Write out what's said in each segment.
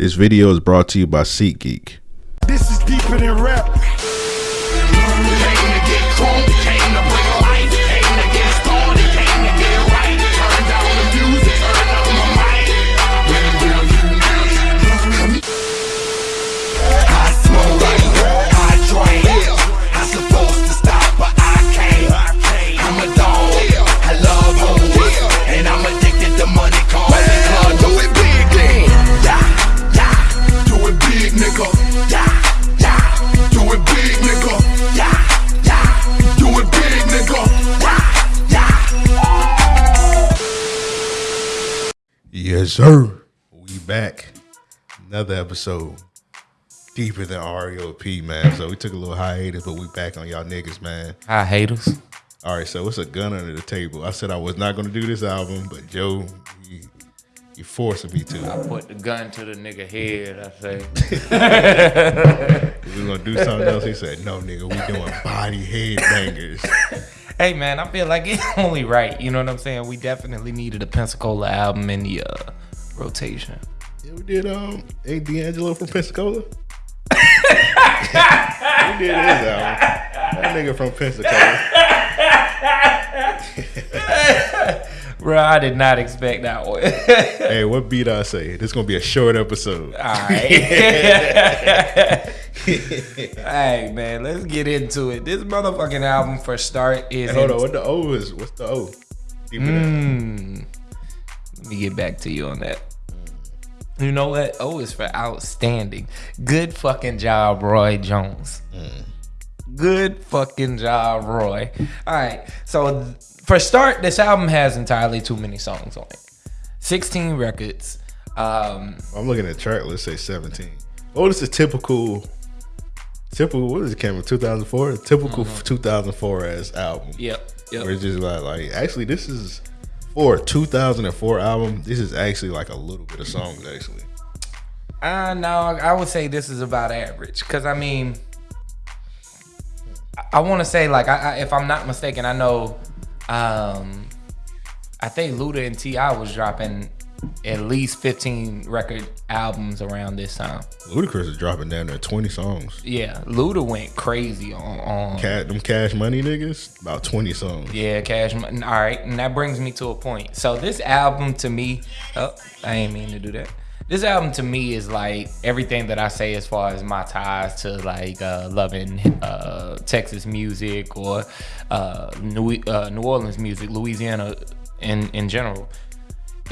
This video is brought to you by SeatGeek. This is deeper than rap. Big, nigga. Yeah, yeah. Do it big, nigga. Yeah, yeah. Do it big, nigga. Yeah, yeah. Yes, sir. We back. Another episode. Deeper than REOP, man. So we took a little hiatus, but we back on y'all niggas, man. Hi, haters. All right, so it's a gun under the table. I said I was not gonna do this album, but Joe, he, he forcing me to. I put the gun to the nigga head. I say, We was gonna do something else. He said, "No, nigga, we doing Body Head Bangerz." hey man, I feel like it's only right. You know what I'm saying? We definitely needed a Pensacola album in the uh, rotation. Yeah, we did. Um, ain't D'Angelo from Pensacola? we did his album. That nigga from Pensacola. Bro, I did not expect that one. Hey, what beat I say? This is gonna be a short episode. All right. hey man, let's get into it. This motherfucking album for start is Hey, hold in- on, what the O is? What's the O? Mm. Let me get back to you on that. You know what? O is for outstanding. Good fucking job, Roy Jones. Good fucking job, Roy. All right. So th- for start, this album has entirely too many songs on it. 16 records. Um, I'm looking at track. Let's say 17. Oh, this is typical. Typical. What is it? Came in 2004. Typical 2004 ass album. yep. Yep. Where it's just like, like actually, this is for a 2004 album. This is actually like a little bit of songs actually. Uh, no, I would say this is about average. Cause I mean, I, I want to say like, I, I, if I'm not mistaken, I know, um, I think Luda and T.I. was dropping at least 15 record albums around this time. Ludacris is dropping down there 20 songs. Yeah, Luda went crazy on on. Cat, them Cash Money niggas, about 20 songs. Yeah, Cash. Money. All right, and that brings me to a point. So this album to me, oh, I ain't mean to do that. This album to me is like everything that I say as far as my ties to like uh, loving uh, Texas music or uh, New uh, New Orleans music, Louisiana in in general.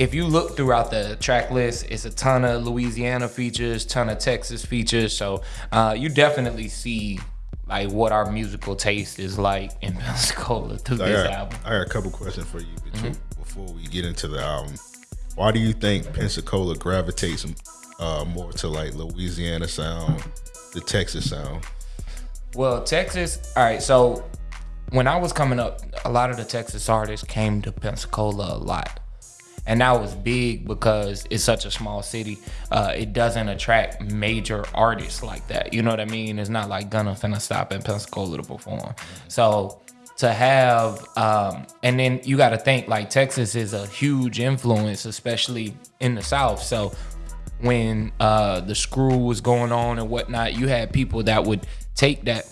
If you look throughout the track list, it's a ton of Louisiana features, ton of Texas features. So uh, you definitely see like what our musical taste is like in Pensacola through I this got, album. I got a couple questions for you between, Mm-hmm. before we get into the album. Why do you think Pensacola gravitates uh, more to like Louisiana sound, the Texas sound? Well, Texas. All right. So when I was coming up, a lot of the Texas artists came to Pensacola a lot. And that was big because it's such a small city. Uh, it doesn't attract major artists like that. You know what I mean? It's not like Gunna finna stop in Pensacola to perform. So to have, um, and then you got to think like Texas is a huge influence, especially in the South. So when uh, the screw was going on and whatnot, you had people that would take that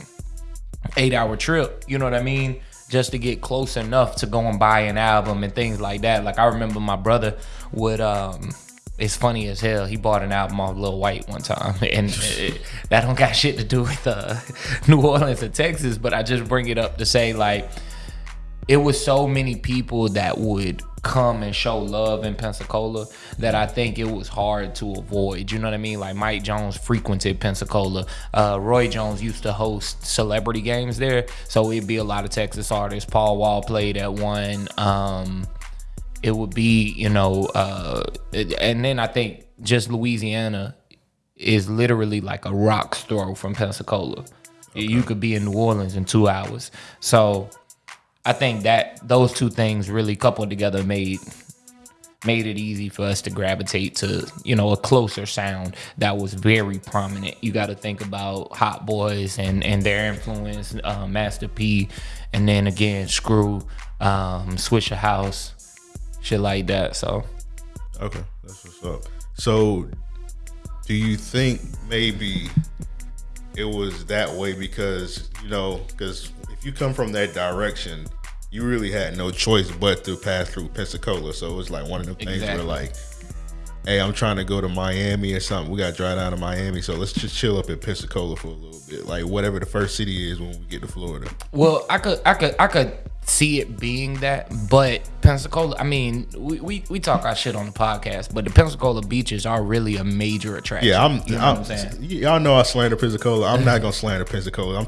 eight hour trip, you know what I mean? Just to get close enough to go and buy an album and things like that. Like I remember my brother would um it's funny as hell. He bought an album off Lil Wyte one time, and that don't got shit to do with uh, New Orleans or Texas. But I just bring it up to say like it was so many people that would come and show love in Pensacola that I think it was hard to avoid. You know what I mean? Like Mike Jones frequented Pensacola. Uh, Roy Jones used to host celebrity games there, so it'd be a lot of Texas artists. Paul Wall played at one. Um, it would be, you know, uh, and then I think just Louisiana is literally like a rock's throw from Pensacola. You could be in New Orleans in two hours. So I think that those two things really coupled together made made it easy for us to gravitate to you know a closer sound that was very prominent. You got to think about Hot Boys and and their influence, uh, Master P, and then again Screw, um, Swisher House, shit like that. So. Okay, that's what's up. So do you think maybe it was that way because you know because if you come from that direction you really had no choice but to pass through pensacola. So it was like one of the things where like hey i'm trying to go to miami or something. We got to drive down to miami so let's just chill up in pensacola for a little bit. Like whatever the first city is when we get to florida. Well, I could, I could, I could see it being that, but Pensacola. I mean, we, we, we talk our shit on the podcast, but the Pensacola beaches are really a major attraction. yeah i'm, You know I'm what I'm saying? y'all know i slander pensacola i'm not gonna slander pensacola i'm